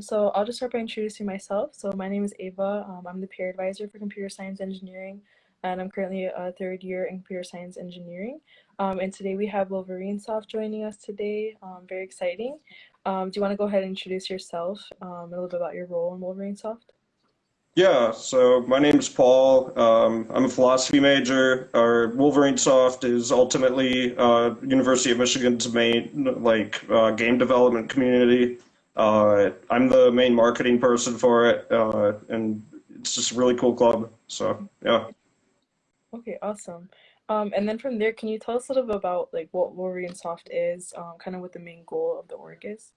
So I'll just start by introducing myself. So my name is Ava. Um, I'm the peer advisor for computer science engineering, and I'm currently a third year in computer science engineering. Um, and today we have Wolverine Soft joining us today. Um, very exciting. Um, do you want to go ahead and introduce yourself, um, a little bit about your role in Wolverine Soft? Yeah, so my name is Paul. Um, I'm a philosophy major. Our Wolverine Soft is ultimately uh, University of Michigan's main like uh, game development community. Uh, I'm the main marketing person for it, uh, and it's just a really cool club. So yeah. Okay, awesome. Um, and then from there, can you tell us a little bit about like what Wolverine Soft is, um, kind of what the main goal of the org is?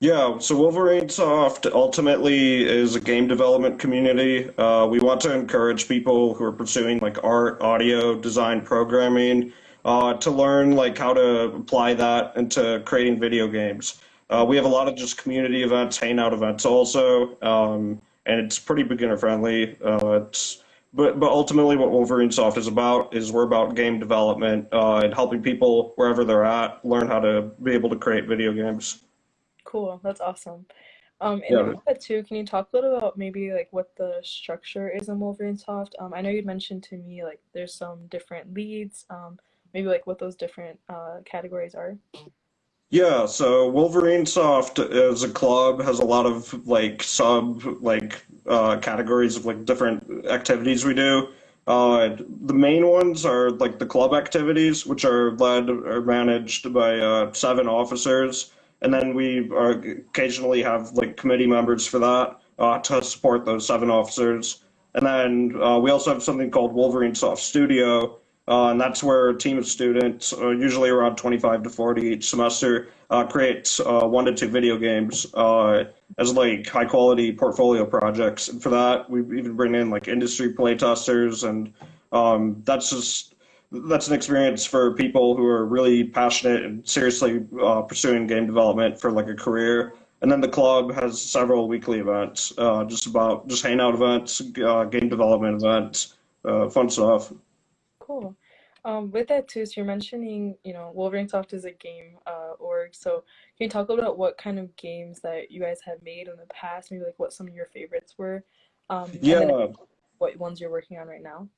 Yeah, so Wolverine Soft ultimately is a game development community. Uh, we want to encourage people who are pursuing like art, audio, design, programming, uh, to learn like how to apply that into creating video games. Uh, we have a lot of just community events, hangout events also, um, and it's pretty beginner friendly. Uh, it's, but but ultimately, what Wolverine Soft is about is we're about game development uh, and helping people wherever they're at learn how to be able to create video games. Cool, that's awesome. Um, and Yeah. too, can you talk a little about maybe like what the structure is in Wolverine Soft? Um, I know you'd mentioned to me like there's some different leads, um, maybe like what those different uh, categories are. Yeah, so Wolverine Soft as a club has a lot of like sub like uh, categories of like different activities we do. Uh, the main ones are like the club activities, which are led or managed by uh, seven officers, and then we occasionally have like committee members for that uh, to support those seven officers. And then uh, we also have something called Wolverine Soft Studio, uh, and that's where a team of students, uh, usually around 25 to 40 each semester, uh, creates uh, one to two video games uh, as like high quality portfolio projects. And for that, we even bring in like industry playtesters, and um, that's just that's an experience for people who are really passionate and seriously uh, pursuing game development for like a career. And then the club has several weekly events, just about just hangout events, game development events, fun stuff. Cool. Um, with that too, so you're mentioning, you know, Wolverine Soft is a game uh, org. So can you talk a little about what kind of games that you guys have made in the past? Maybe like what some of your favorites were, um, Yeah, what ones you're working on right now?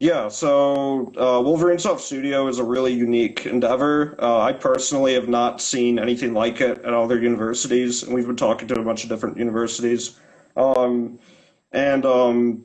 Yeah, so uh, Wolverine Soft Studio is a really unique endeavor. Uh, I personally have not seen anything like it at other universities, and we've been talking to a bunch of different universities. Um, and um,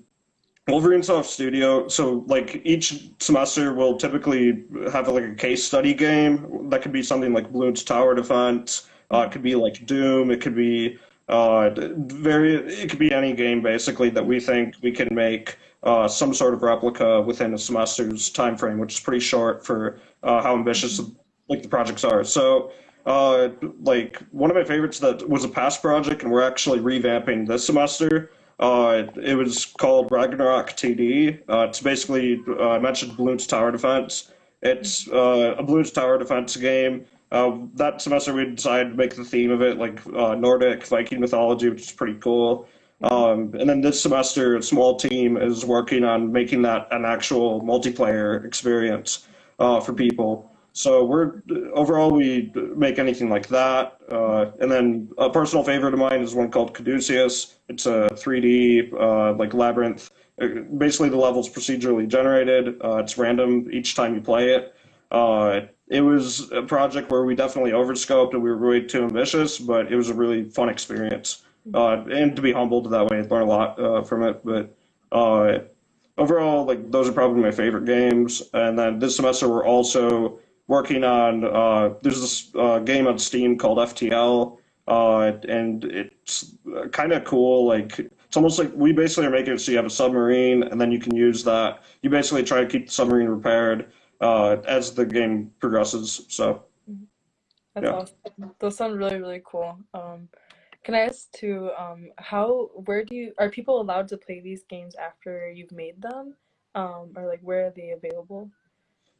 Wolverine Soft Studio, so like each semester will typically have like a case study game that could be something like Bloons Tower Defense. Uh, it could be like Doom. It could be uh, very. It could be any game basically that we think we can make uh, some sort of replica within a semester's time frame, which is pretty short for uh, how ambitious like the projects are. So. Uh, like one of my favorites that was a past project, and we're actually revamping this semester. Uh, it was called Ragnarok TD. Uh, it's basically, uh, I mentioned Bloons Tower Defense. It's uh, a Bloons Tower Defense game. Uh, that semester we decided to make the theme of it like uh, Nordic Viking mythology, which is pretty cool. Um, and then this semester, a small team is working on making that an actual multiplayer experience for people. So we're overall we make anything like that, uh, and then a personal favorite of mine is one called Caduceus. It's a 3D uh, like labyrinth. Uh, Basically, the level's procedurally generated. Uh, it's random each time you play it. Uh, it was a project where we definitely overscoped and we were way too ambitious, but it was a really fun experience. Uh, and to be humbled that way, I learned a lot from it. But overall, like those are probably my favorite games. And then this semester, we're also working on uh, there's this uh, game on Steam called FTL, uh, and it's kind of cool. Like it's almost like we basically are making it so you have a submarine, and then you can use that. You basically try to keep the submarine repaired uh, as the game progresses. So Mhm. That's yeah. awesome. Those sound really, really cool. Um, can I ask too, um, how, where do you, are people allowed to play these games after you've made them? Um, or like where are they available?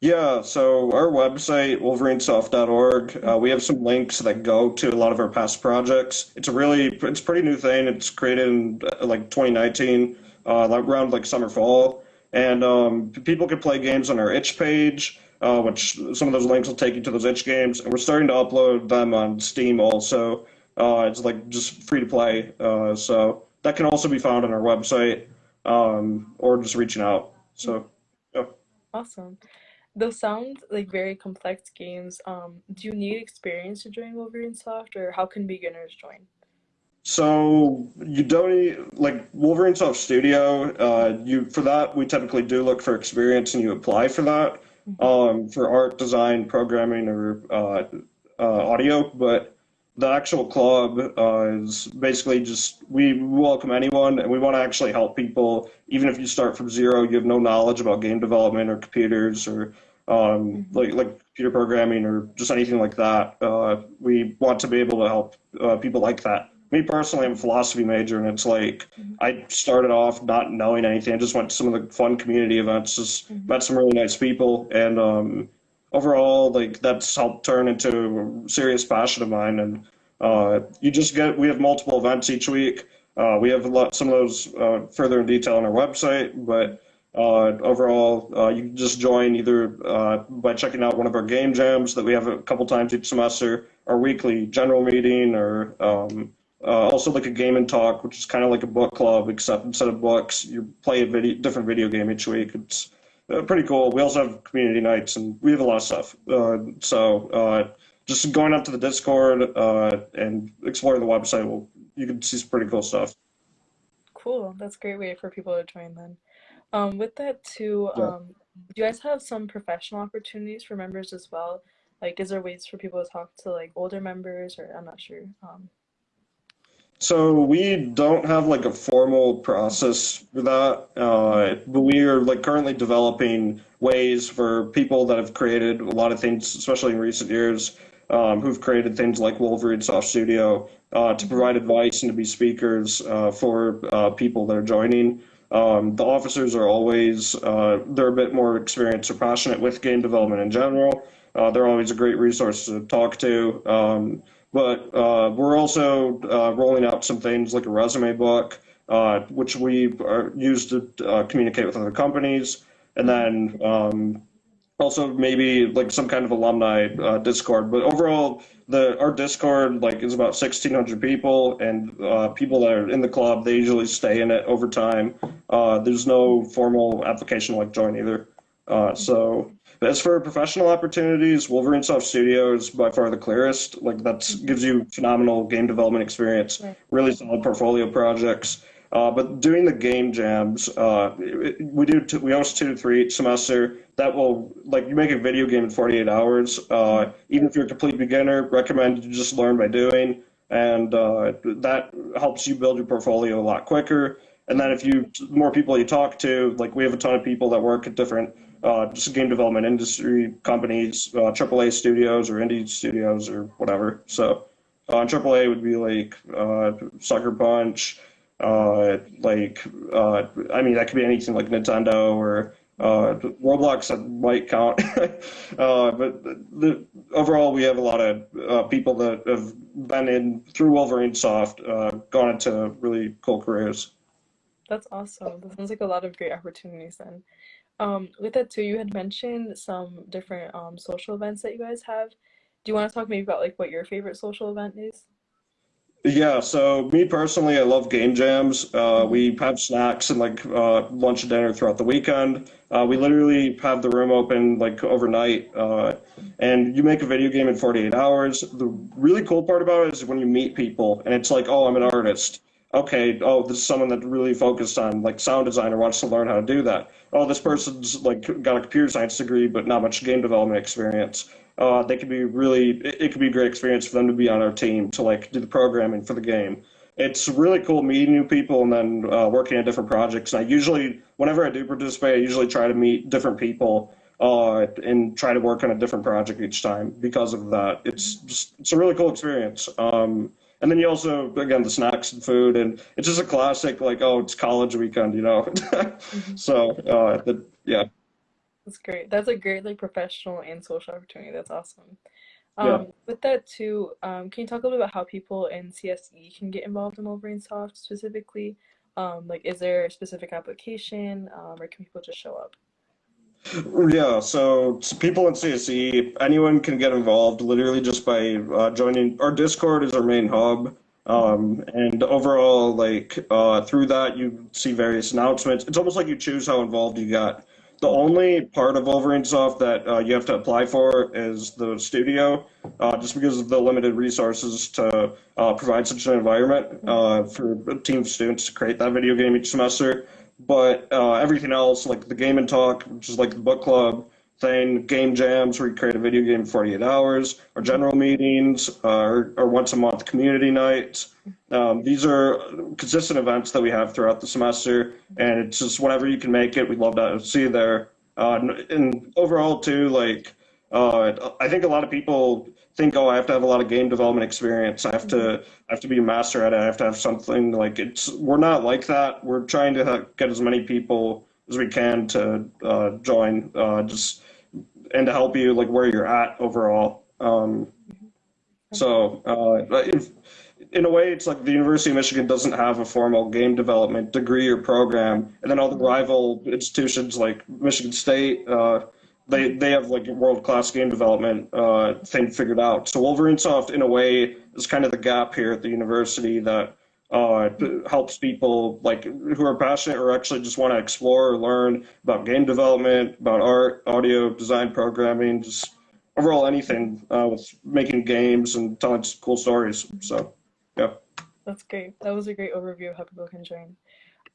Yeah, so our website, wolverinesoft.org, uh, we have some links that go to a lot of our past projects. It's a really, it's a pretty new thing. It's created in uh, like 2019, uh, around like summer, fall. And um, people can play games on our itch page, uh, which some of those links will take you to those itch games. And we're starting to upload them on Steam also. Uh, it's like just free to play. Uh, so that can also be found on our website um, or just reaching out. So, yeah. Awesome. Those sound like very complex games. Um, do you need experience to join Wolverine Soft, or how can beginners join? So you don't need, like Wolverine Soft Studio. Uh, you for that we typically do look for experience, and you apply for that Mhm. um, for art, design, programming, or uh, uh, audio. But the actual club uh, is basically just we welcome anyone, and we want to actually help people. Even if you start from zero, you have no knowledge about game development or computers or um, Mhm. like like computer programming or just anything like that. Uh, we want to be able to help uh, people like that. Me personally, I'm a philosophy major, and it's like Mhm. I started off not knowing anything. I just went to some of the fun community events, just Mhm. met some really nice people, and um, overall, like that's helped turn into a serious passion of mine. And uh, you just get we have multiple events each week. Uh, we have a lot, some of those uh, further in detail on our website, but uh, overall, uh, you can just join either uh, by checking out one of our game jams that we have a couple times each semester, our weekly general meeting, or um, also like a game and talk, which is kind of like a book club, except instead of books, you play a video, different video game each week. It's uh, pretty cool. We also have community nights, and we have a lot of stuff. Uh, so uh, just going up to the Discord uh, and exploring the website, will you can see some pretty cool stuff. Cool. That's a great way for people to join then. Um, with that too, Yeah. um, do you guys have some professional opportunities for members as well? Like, is there ways for people to talk to like older members, or I'm not sure. Um, So we don't have like a formal process for that, uh, but we are like currently developing ways for people that have created a lot of things, especially in recent years, um, who've created things like Wolverine Soft Studio, uh, to provide advice and to be speakers uh, for uh, people that are joining. Um, the officers are always uh, they're a bit more experienced or passionate with game development in general. Uh, they're always a great resource to talk to. Um, but uh, we're also uh, rolling out some things like a resume book, uh, which we use to uh, communicate with other companies, and then um, also maybe like some kind of alumni uh, Discord. But overall, the our Discord like is about 1,600 people, and uh, people that are in the club they usually stay in it over time. There's no formal application like join either. So as for professional opportunities, Wolverine Soft Studio is by far the clearest. Like that gives you phenomenal game development experience, Right. really solid portfolio projects. Uh, but doing the game jams, uh, we do t- we host two to three each semester. That will like you make a video game in 48 hours. Uh, even if you're a complete beginner, recommend you just learn by doing, and uh, that helps you build your portfolio a lot quicker. And then if you more people you talk to, like we have a ton of people that work at different uh, just game development industry companies, uh, AAA studios or indie studios or whatever. So uh, AAA would be like uh, Sucker Punch, uh, like uh, I mean that could be anything like Nintendo or Roblox might count. but the, overall, we have a lot of people that have been in through Wolverine Soft, gone into really cool careers. that's awesome. That sounds like a lot of great opportunities then. Um, with that too, you had mentioned some different um, social events that you guys have. Do you want to talk maybe about like what your favorite social event is? Yeah, so me personally, I love game jams. Uh, we have snacks and like uh, lunch and dinner throughout the weekend. Uh, we literally have the room open like overnight, uh, and you make a video game in 48 hours. The really cool part about it is when you meet people, and it's like, oh, I'm an artist. Okay, oh, this is someone that really focused on like sound design or wants to learn how to do that. Oh, this person's like got a computer science degree but not much game development experience. Uh, they could be really it, it could be a great experience for them to be on our team to like do the programming for the game. It's really cool meeting new people and then uh, working on different projects. And i usually whenever i do participate i usually try to meet different people uh, and try to work on a different project each time because of that. It's just it's a really cool experience. Um, and then you also again the snacks and food and it's just a classic like oh it's college weekend you know Mhm. so uh, the, yeah That's great. That's a great like professional and social opportunity. That's awesome. yeah Um, with that too, um, can you talk a little bit about how people in CSE can get involved in Wolverine Soft specifically? Um, like, is there a specific application, um, or can people just show up? Yeah, so, people in CSE, anyone can get involved literally just by uh, joining. Our Discord is our main hub. Um, and overall, like uh, through that, you see various announcements. It's almost like you choose how involved you got. The only part of Wolverine Soft that uh, you have to apply for is the studio, uh, just because of the limited resources to uh, provide such an environment uh, for a team of students to create that video game each semester. But uh, everything else, like the Game and Talk, which is like the book club thing, game jams where you create a video game in 48 hours, or general meetings, uh, or, once a month community nights. Um, these are consistent events that we have throughout the semester, and it's just whenever you can make it, we'd love to see you there. Uh, and, and overall, too, like uh, I think a lot of people think, oh, I have to have a lot of game development experience. I have to I have to be a master at it. I have to have something like it's. We're not like that. We're trying to get as many people as we can to uh, join, uh, just and to help you like where you're at overall. Um, so uh, if, in a way, it's like the University of Michigan doesn't have a formal game development degree or program, and then all the rival institutions like Michigan State, uh, they they have like world class game development uh, thing figured out. So Wolverine Soft, in a way, is kind of the gap here at the university that uh, helps people like who are passionate or actually just want to explore or learn about game development, about art, audio, design, programming, just overall anything uh, with making games and telling cool stories. So, yeah. That's great. That was a great overview of how people can join.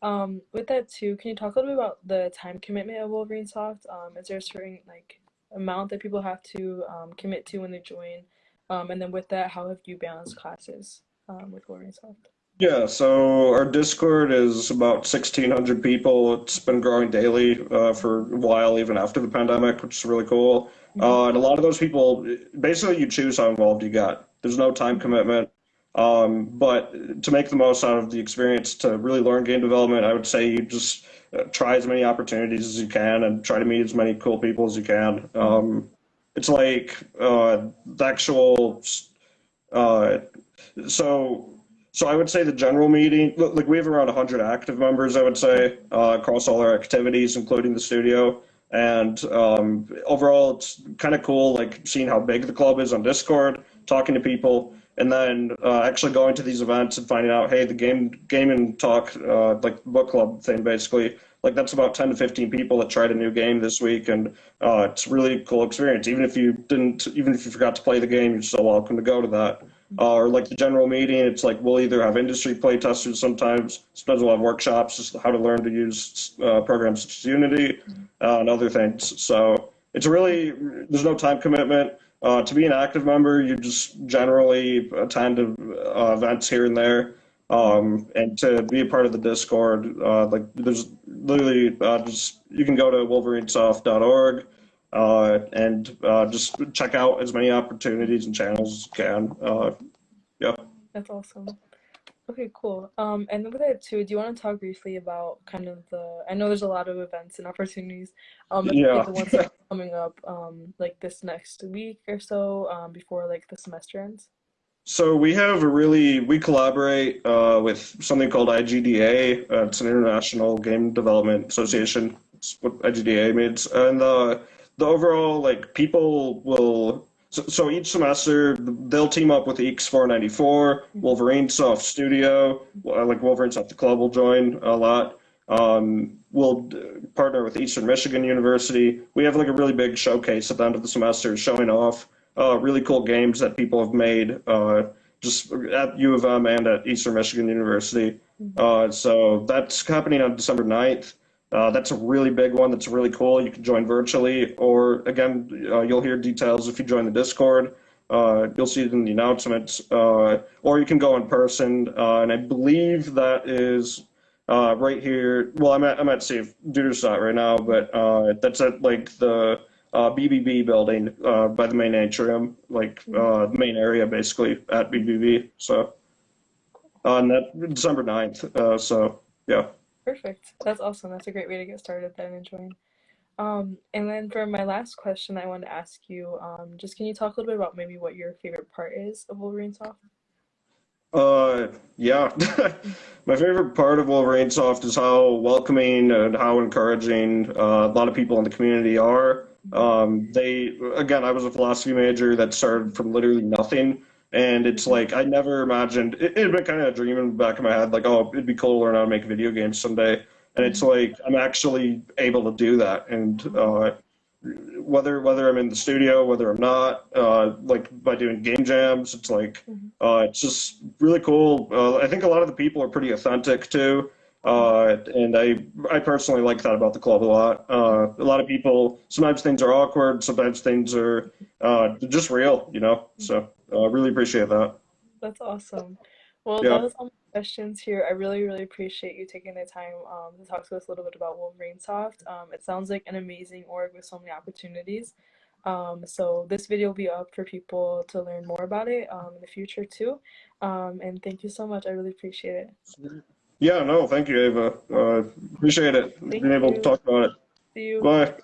Um, with that too, can you talk a little bit about the time commitment of Wolverine Soft? Um, is there a certain like amount that people have to um, commit to when they join? Um, and then with that, how have you balanced classes um, with Wolverine Soft? Yeah, so our Discord is about 1,600 people. It's been growing daily uh, for a while, even after the pandemic, which is really cool. Uh, and a lot of those people, basically, you choose how involved you get. There's no time commitment. Um, but to make the most out of the experience, to really learn game development, I would say you just uh, try as many opportunities as you can and try to meet as many cool people as you can. Um, it's like uh, the actual, uh, so so I would say the general meeting, like we have around 100 active members, I would say, uh, across all our activities, including the studio. And um, overall, it's kind of cool, like seeing how big the club is on Discord, talking to people, and then uh, actually going to these events and finding out, hey, the game and talk, uh, like book club thing, basically, like that's about 10 to 15 people that tried a new game this week, and uh, it's a really cool experience. Even if you didn't, even if you forgot to play the game, you're still welcome to go to that uh, or like the general meeting, it's like we'll either have industry play testers sometimes, sometimes we'll have workshops, just how to learn to use uh, programs such as Unity uh, and other things. So it's really, there's no time commitment. Uh, to be an active member, you just generally attend uh, events here and there. Um, and to be a part of the Discord, uh, like there's literally just, you can go to wolverinesoft.org uh, and uh, just check out as many opportunities and channels as you can. Uh, yeah. That's awesome. Okay, cool. Um, and with that too, do you want to talk briefly about kind of the? I know there's a lot of events and opportunities. Um, yeah. the ones that are coming up, um, like this next week or so, um, before like the semester ends. So we have a really we collaborate uh, with something called IGDA. Uh, it's an International Game Development Association. It's what IGDA means, and uh, the overall like people will so, so each semester they'll team up with EECS 494, Wolverine Soft Studio, like Wolverine Soft the club will join a lot. Um, we'll partner with Eastern Michigan University. We have like a really big showcase at the end of the semester showing off uh, really cool games that people have made uh, just at U of M and at Eastern Michigan University. Uh, so that's happening on December 9th. Uh, that's a really big one. That's really cool. You can join virtually, or again, uh, you'll hear details if you join the Discord. Uh, you'll see it in the announcements, uh, or you can go in person. Uh, and I believe that is uh, right here. Well, I'm at I'm at Safe Duderstadt right now, but that's at like the BBB building by the main atrium, like the main area basically at BBB. So on that December 9th. so yeah. Perfect. That's awesome. That's a great way to get started then and join. Um, and then for my last question, I wanted to ask you, um, just can you talk a little bit about maybe what your favorite part is of Wolverine Soft? Uh, yeah. My favorite part of Wolverine Soft is how welcoming and how encouraging uh, a lot of people in the community are. Um, they, again, I was a philosophy major that started from literally nothing. And it's like, I never imagined, it, it had been kind of a dream in the back of my head, like, oh, it'd be cool to learn how to make video games someday. And it's like, I'm actually able to do that. And uh, whether whether I'm in the studio, whether I'm not, uh, like by doing game jams, it's like Mhm. uh, it's just really cool. Uh, I think a lot of the people are pretty authentic too, uh, and I I personally like that about the club a lot. Uh, a lot of people sometimes things are awkward, sometimes things are uh, just real, you know. So uh, really appreciate that. That's awesome. Well, Yeah. that was all my questions here. I really, really appreciate you taking the time um, to talk to us a little bit about Wolverine Soft. Um, it sounds like an amazing org with so many opportunities. Um, so this video will be up for people to learn more about it um, in the future too. Um, and thank you so much. I really appreciate it. Yeah, no, thank you, Ava. Uh, appreciate it Thank being able to talk about it. See you. Bye.